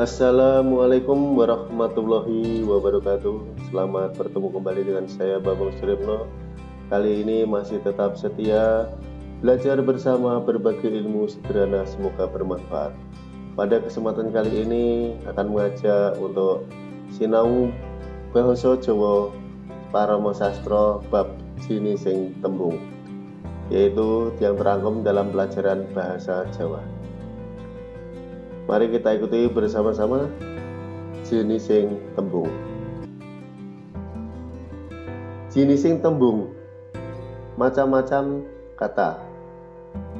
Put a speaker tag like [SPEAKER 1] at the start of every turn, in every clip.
[SPEAKER 1] Assalamualaikum warahmatullahi wabarakatuh. Selamat bertemu kembali dengan saya Babang Suripno Kali ini masih tetap setia Belajar bersama berbagai ilmu sederhana semoga bermanfaat. Pada kesempatan kali ini akan mengajak untuk Sinau Bahasa Jawa Parama Sastro Bab Sini Sing Tembung Yaitu yang terangkum dalam pelajaran Bahasa Jawa Mari kita ikuti bersama-sama jenising tembung. Jenising tembung macam-macam kata.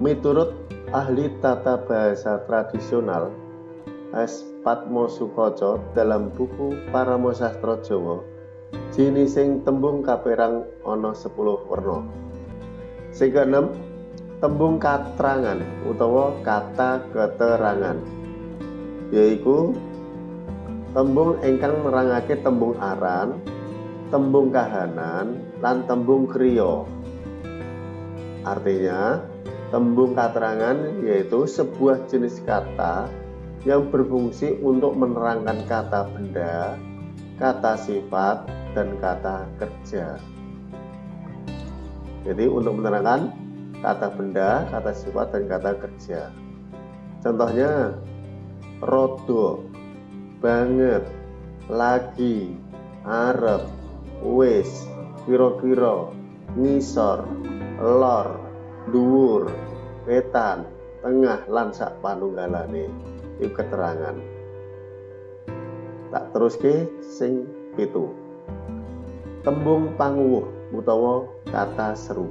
[SPEAKER 1] Miturut ahli tata bahasa tradisional S. Patmo Sukoco dalam buku Paramo Sastro Jawa jenising tembung kaperang ono 10 werna. Sing keenem tembung katrangan utawa kata keterangan yaitu tembung ingkang nerangake tembung aran, tembung kahanan, lan tembung kriya. Artinya, tembung katerangan yaitu sebuah jenis kata yang berfungsi untuk menerangkan kata benda, kata sifat, dan kata kerja. Jadi untuk menerangkan kata benda, kata sifat, dan kata kerja. Contohnya, rodo banget. Lagi. Arep. Wis. Kira-kira. Ngisor. Lor. Dhuwur. Wetan. Tengah lan sak panunggalane. Iku keterangan. Tak teruske sing pitu. Tembung panguwuh utawa kata seru.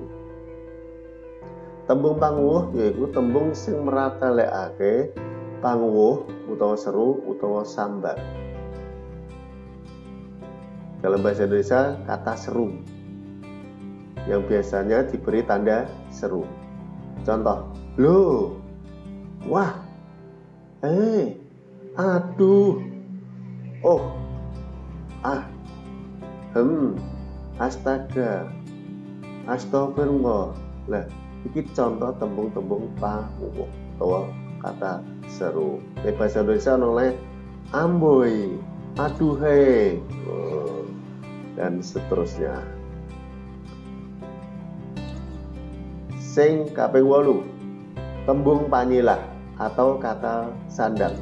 [SPEAKER 1] Tembung panguwuh yaiku tembung sing meratalekake pangwuh utawa seru utawa sambat dalam bahasa Indonesia kata seru yang biasanya diberi tanda seru. Contoh lo wah eh aduh oh ah hmm astaga astagfirullah. Lah ini contoh tembung-tembung pangwuh utawa kata seru. Bahasa Indonesia oleh amboi aduhai oh, dan seterusnya. Sing kaping wolu tembung panyilah atau kata sandang.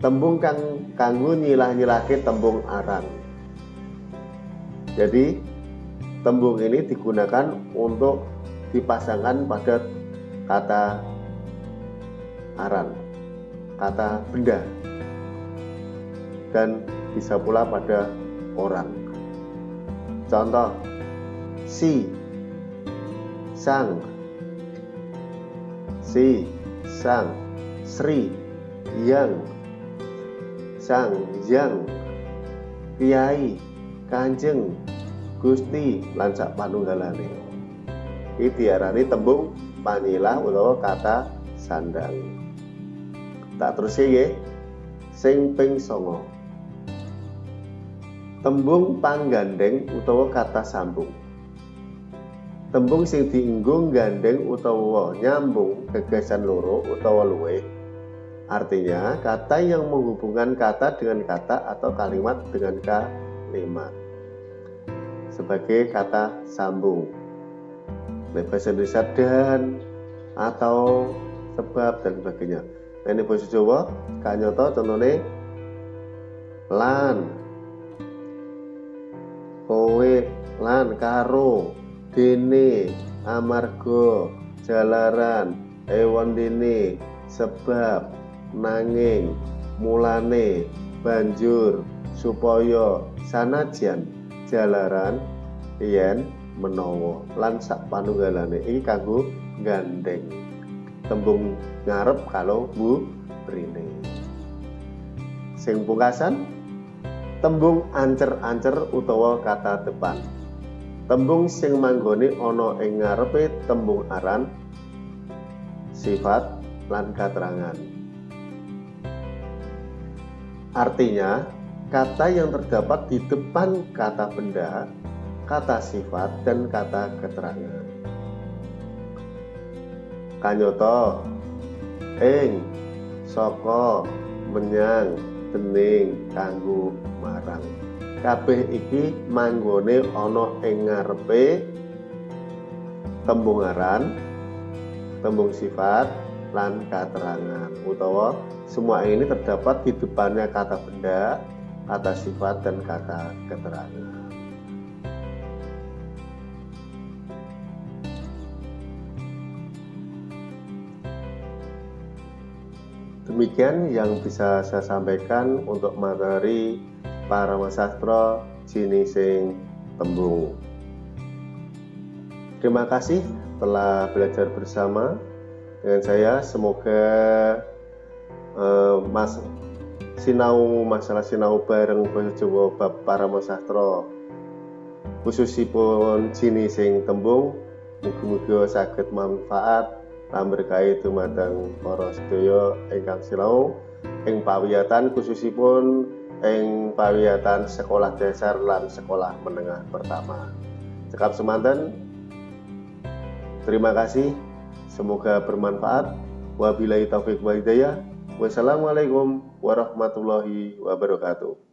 [SPEAKER 1] Tembung kang kanggo nyilah-nyilahke tembung aran jadi tembung ini digunakan untuk dipasangkan pada kata aran kata benda dan bisa pula pada orang. Contoh si sang si sang sri yang sang yang kiai kanjeng gusti lansak panunggalane. Ini diarani tembung panilah utawa kata sandang tak terus ya sing ping songo. Tembung panggandeng utawa kata sambung. Tembung sing diinggung gandeng utawa nyambung gagasan loro utawa luwe. Artinya kata yang menghubungkan kata dengan kata atau kalimat dengan kalimat. Sebagai kata sambung. Bahasa Indonesia dan atau sebab dan sebagainya ini basa Jawa kanyata contohnya lan. Kowe lan karo dene amarga jalaran hewan dene sebab nanging mulane banjur supaya sanajan jalaran yen menawa lan sak panunggalane iki kanggo gandeng. Tembung ngarep kalau bu brine. Sing pungkasan tembung ancer-ancer utawa kata depan. Tembung sing manggone ana ing ngarepe tembung aran sifat lan keterangan artinya kata yang terdapat di depan kata benda kata sifat dan kata keterangan. Kanyata ing saka menyang dening kanggo marang. Kabeh iki manggone ana ing ngarepe tembung aran tembung sifat lan keterangan utawa semua ini terdapat di depannya kata benda kata sifat dan kata keterangan Demikian yang bisa saya sampaikan untuk materi para masastro jinising tembung. Terima kasih telah belajar bersama dengan saya. Semoga uh, mas sinau masalah sinau bareng bahasa Jawa bab para masastro khususipun jinising tembung mugi-mugi saged manfaat lan berkait dumateng para sedaya ingkang silau ing pawiyatan khususipun ing pawiyatan sekolah dasar lan sekolah menengah pertama. Cekap semanten. Terima kasih. Semoga bermanfaat. Wabillahi taufik wa hidayah. Wassalamualaikum warahmatullahi wabarakatuh.